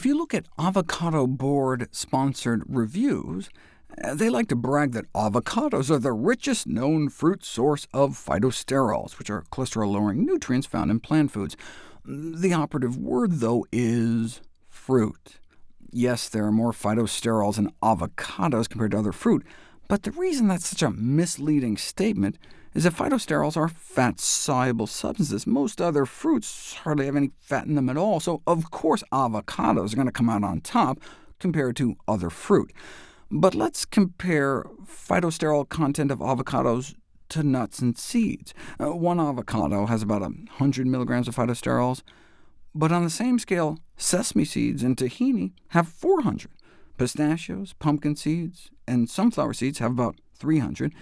If you look at Avocado Board-sponsored reviews, uh, they like to brag that avocados are the richest known fruit source of phytosterols, which are cholesterol-lowering nutrients found in plant foods. The operative word, though, is fruit. Yes, there are more phytosterols in avocados compared to other fruit, but the reason that's such a misleading statement is that phytosterols are fat-soluble substances. Most other fruits hardly have any fat in them at all, so of course avocados are going to come out on top compared to other fruit. But let's compare phytosterol content of avocados to nuts and seeds. Uh, one avocado has about 100 milligrams of phytosterols, but on the same scale, sesame seeds and tahini have 400. Pistachios, pumpkin seeds, and sunflower seeds have about 300,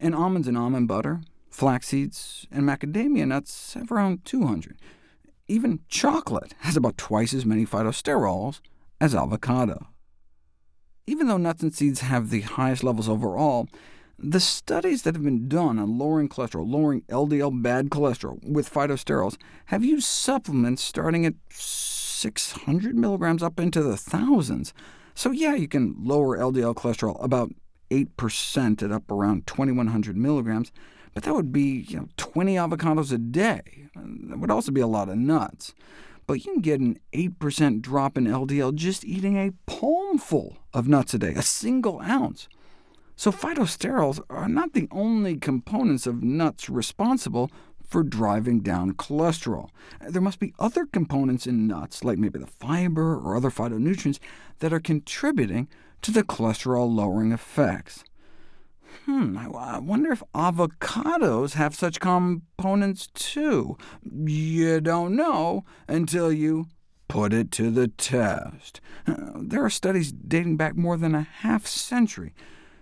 and almonds and almond butter, flax seeds, and macadamia nuts have around 200. Even chocolate has about twice as many phytosterols as avocado. Even though nuts and seeds have the highest levels overall, the studies that have been done on lowering cholesterol, lowering LDL bad cholesterol with phytosterols, have used supplements starting at 600 milligrams up into the thousands. So yeah, you can lower LDL cholesterol about 8% at up around 2100 milligrams, but that would be you know, 20 avocados a day. That would also be a lot of nuts but you can get an 8% drop in LDL just eating a palmful of nuts a day, a single ounce. So phytosterols are not the only components of nuts responsible for driving down cholesterol. There must be other components in nuts, like maybe the fiber or other phytonutrients, that are contributing to the cholesterol-lowering effects. Hmm, I wonder if avocados have such components too. You don't know until you put it to the test. There are studies dating back more than a half century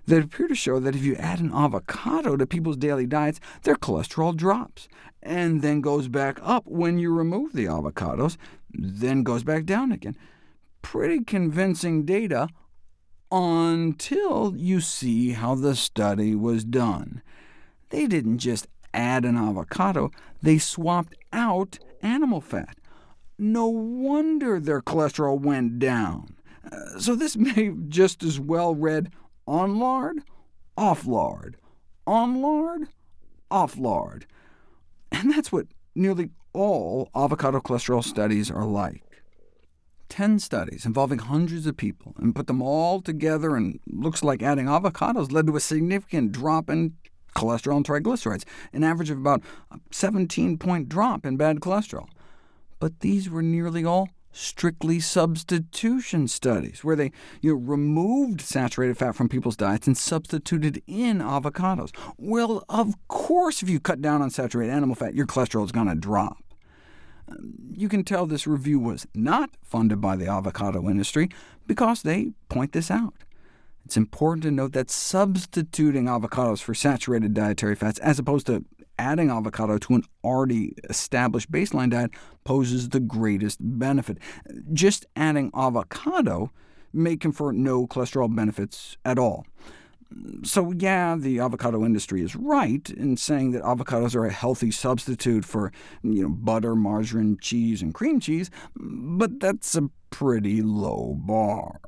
that appear to show that if you add an avocado to people's daily diets, their cholesterol drops, and then goes back up when you remove the avocados, then goes back down again. Pretty convincing data until you see how the study was done. They didn't just add an avocado, they swapped out animal fat. No wonder their cholesterol went down. Uh, so this may just as well read on lard, off lard, on lard, off lard. And that's what nearly all avocado cholesterol studies are like. 10 studies involving hundreds of people, and put them all together, and looks like adding avocados led to a significant drop in cholesterol and triglycerides, an average of about a 17-point drop in bad cholesterol. But these were nearly all strictly substitution studies, where they you know, removed saturated fat from people's diets and substituted in avocados. Well, of course, if you cut down on saturated animal fat, your cholesterol is going to drop. You can tell this review was not funded by the avocado industry because they point this out. It's important to note that substituting avocados for saturated dietary fats, as opposed to adding avocado to an already established baseline diet, poses the greatest benefit. Just adding avocado may confer no cholesterol benefits at all. So yeah, the avocado industry is right in saying that avocados are a healthy substitute for you know, butter, margarine, cheese, and cream cheese, but that's a pretty low bar.